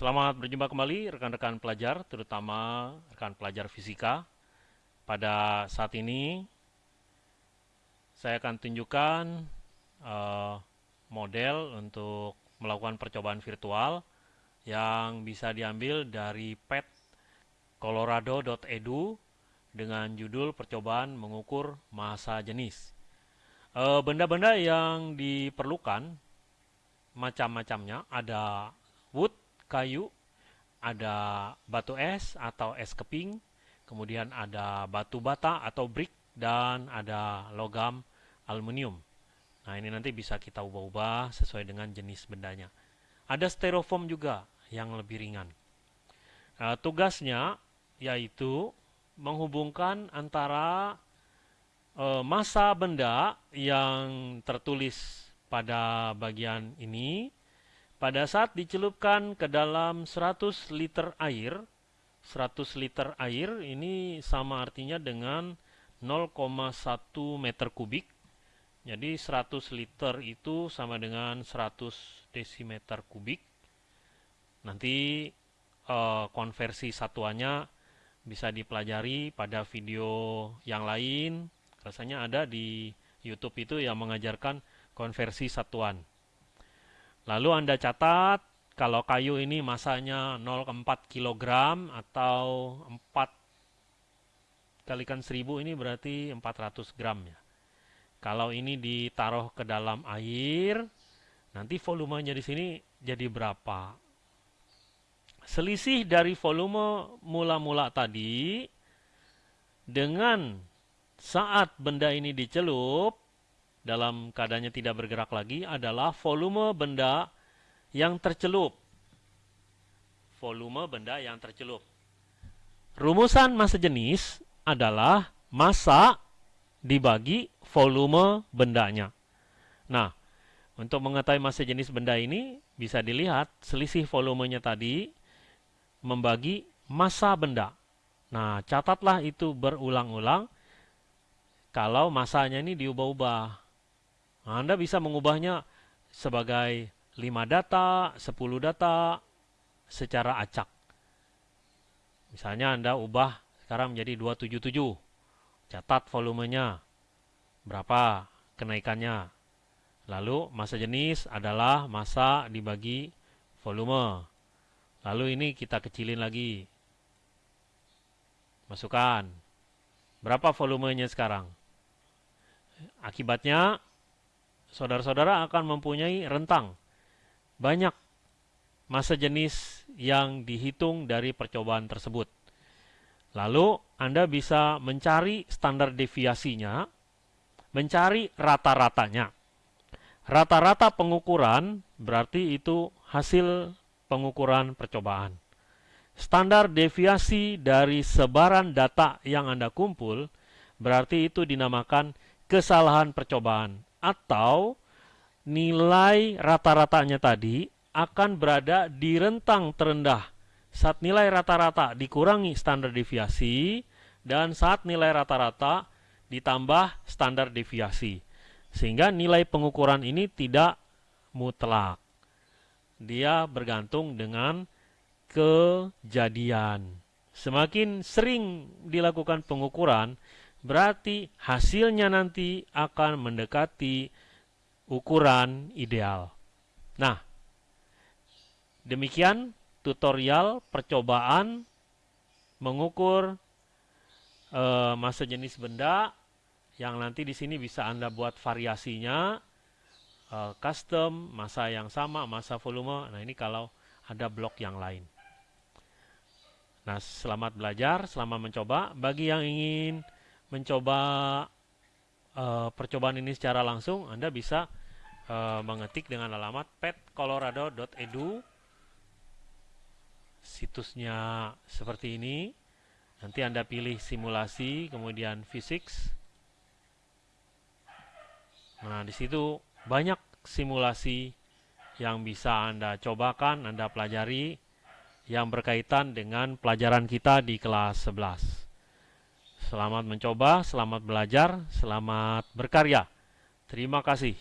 Selamat berjumpa kembali rekan-rekan pelajar, terutama rekan pelajar fisika. Pada saat ini, saya akan tunjukkan uh, model untuk melakukan percobaan virtual yang bisa diambil dari pet colorado.edu dengan judul percobaan mengukur massa jenis. Eh, benda-benda uh, yang diperlukan macam-macamnya ada wood, kayu, ada batu es atau es keping, kemudian ada batu bata atau brick, dan ada logam aluminium. Nah ini nanti bisa kita ubah-ubah sesuai dengan jenis bendanya. Ada styrofoam juga yang lebih ringan. Nah, tugasnya yaitu menghubungkan antara e, massa benda yang tertulis pada bagian ini pada saat dicelupkan ke dalam 100 liter air, 100 liter air ini sama artinya dengan 0,1 meter kubik. Jadi 100 liter itu sama dengan 100 desimeter kubik. Nanti eh, konversi satuannya bisa dipelajari pada video yang lain. Rasanya ada di YouTube itu yang mengajarkan konversi satuan. Lalu Anda catat kalau kayu ini masanya 0,4 kg atau 4 kalikan 1000 ini berarti 400 gram ya. Kalau ini ditaruh ke dalam air, nanti volumenya di sini jadi berapa? Selisih dari volume mula-mula tadi dengan saat benda ini dicelup dalam keadaannya tidak bergerak lagi adalah volume benda yang tercelup. Volume benda yang tercelup. Rumusan massa jenis adalah massa dibagi volume bendanya. Nah, untuk mengetahui massa jenis benda ini bisa dilihat selisih volumenya tadi membagi massa benda. Nah, catatlah itu berulang-ulang kalau masanya ini diubah-ubah. Anda bisa mengubahnya sebagai 5 data, 10 data secara acak. Misalnya Anda ubah sekarang menjadi 277. Catat volumenya. Berapa kenaikannya. Lalu masa jenis adalah masa dibagi volume. Lalu ini kita kecilin lagi. Masukkan. Berapa volumenya sekarang? Akibatnya saudara-saudara akan mempunyai rentang banyak masa jenis yang dihitung dari percobaan tersebut. Lalu Anda bisa mencari standar deviasinya, mencari rata-ratanya. Rata-rata pengukuran berarti itu hasil pengukuran percobaan. Standar deviasi dari sebaran data yang Anda kumpul berarti itu dinamakan kesalahan percobaan atau nilai rata-ratanya tadi akan berada di rentang terendah. Saat nilai rata-rata dikurangi standar deviasi dan saat nilai rata-rata ditambah standar deviasi sehingga nilai pengukuran ini tidak mutlak. Dia bergantung dengan kejadian. Semakin sering dilakukan pengukuran berarti hasilnya nanti akan mendekati ukuran ideal. Nah, demikian tutorial percobaan mengukur e, masa jenis benda yang nanti di sini bisa Anda buat variasinya e, custom, masa yang sama, masa volume. Nah, ini kalau ada blok yang lain. Nah, selamat belajar, selamat mencoba. Bagi yang ingin mencoba uh, percobaan ini secara langsung, Anda bisa uh, mengetik dengan alamat petcolorado.edu. Situsnya seperti ini. Nanti Anda pilih simulasi, kemudian physics. Nah, di situ banyak simulasi yang bisa Anda cobakan, Anda pelajari yang berkaitan dengan pelajaran kita di kelas 11. Selamat mencoba, selamat belajar, selamat berkarya. Terima kasih.